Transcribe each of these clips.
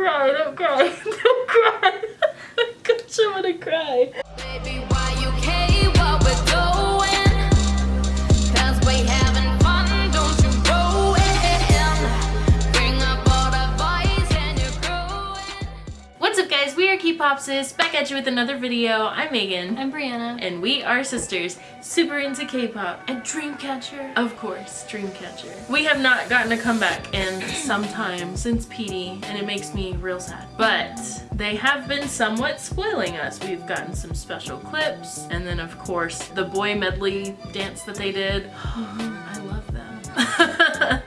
cry, don't cry, don't cry. I'm gonna cry. Baby, back at you with another video. I'm Megan. I'm Brianna. And we are sisters, super into K-pop and Dreamcatcher. Of course, Dreamcatcher. We have not gotten a comeback in some time since PD and it makes me real sad. But they have been somewhat spoiling us. We've gotten some special clips and then of course the boy medley dance that they did. I love them.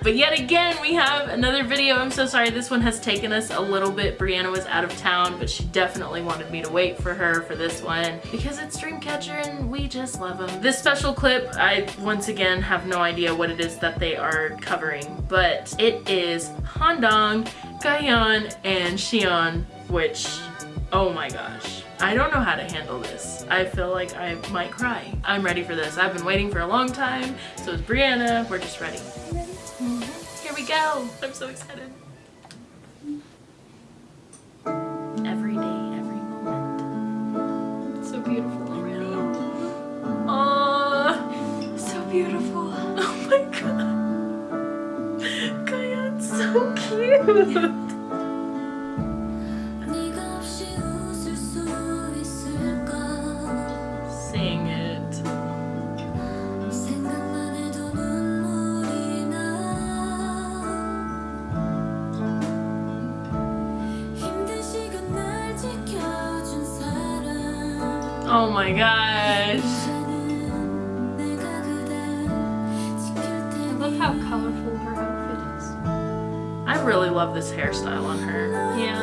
but yet again, we have another video. I'm so sorry. This one has taken us a little bit. Brianna was out of town, but she definitely wanted me to wait for her for this one because it's Dreamcatcher and we just love them. This special clip, I once again have no idea what it is that they are covering, but it is Handong, Gahyeon, and Siyeon, which, oh my gosh. I don't know how to handle this. I feel like I might cry. I'm ready for this. I've been waiting for a long time. So is Brianna. We're just ready. Go. I'm so excited. Every day, every moment. So beautiful already. Aww. So beautiful. Oh my god. Gahyeon's so cute. Oh my gosh. I love how colorful her outfit is. I really love this hairstyle on her. Yeah.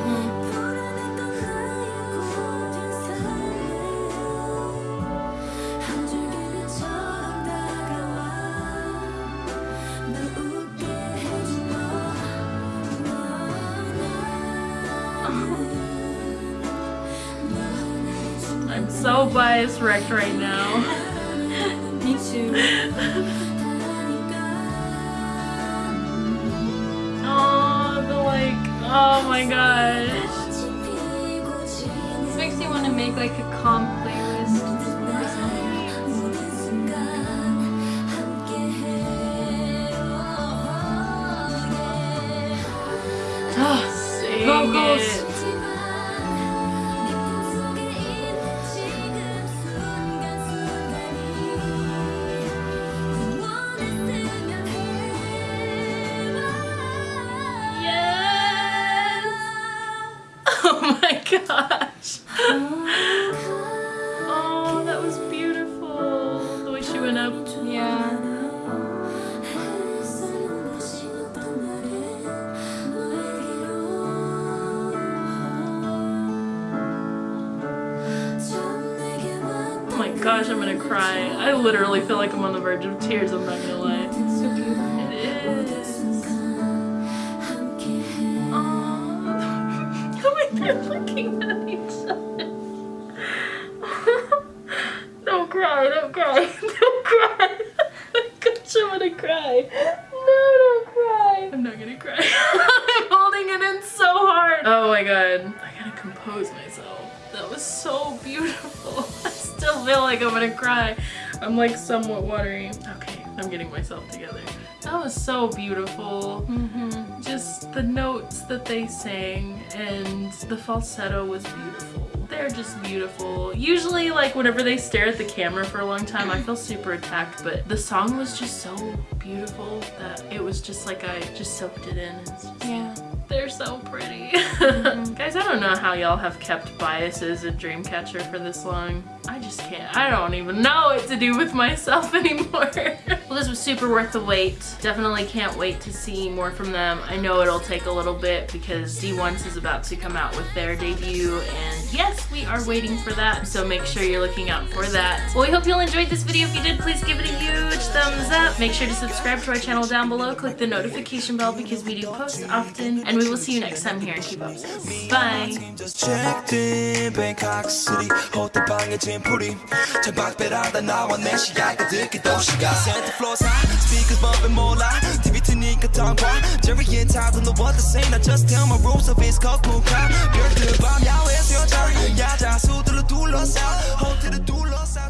so bias wrecked right now. Me too. Oh, the like, oh my gosh. This makes me want to make like a calm playlist. and just put Oh, that was beautiful. The way she went up. Yeah. Oh my gosh, I'm gonna cry. I literally feel like I'm on the verge of tears, I'm not gonna lie. It's so beautiful. Looking at each other. Cry. No, don't cry. I'm not gonna cry. I'm holding it in so hard. Oh my god. I gotta compose myself. That was so beautiful. I still feel like I'm gonna cry. I'm like somewhat watery. Okay, I'm getting myself together. That was so beautiful. Mm-hmm. Just the notes that they sang and the falsetto was beautiful. They're just beautiful. Usually like whenever they stare at the camera for a long time I feel super attacked but the song was just so beautiful that it was just like I just soaked it in. Yeah. They're so pretty. Mm-hmm. Guys, I don't know how y'all have kept biases in Dreamcatcher for this long. I just can't. I don't even know what to do with myself anymore. Super worth the wait. Definitely can't wait to see more from them. I know it'll take a little bit because D-Once is about to come out with their debut and yes, we are waiting for that. So make sure you're looking out for that. Well, we hope you all enjoyed this video. If you did, please give it a huge thumbs up. Make sure to subscribe to our channel down below. Click the notification bell because we do post often. And we will see you next time here in Keep Up. Bye just checked in Bangkok City 호텔 방에 짐풀이 창밖배라다 나와 내 시야가 듣기 도시가 Santa Claus high speakers bumping 몰라 TV 트니까 tongue Jerry and Todd don't know what to say I just tell my rules of it's cocoon crowd 별들 밤 야외에서 여자 야자 수들로 둘러싸 호텔을 둘러싸 두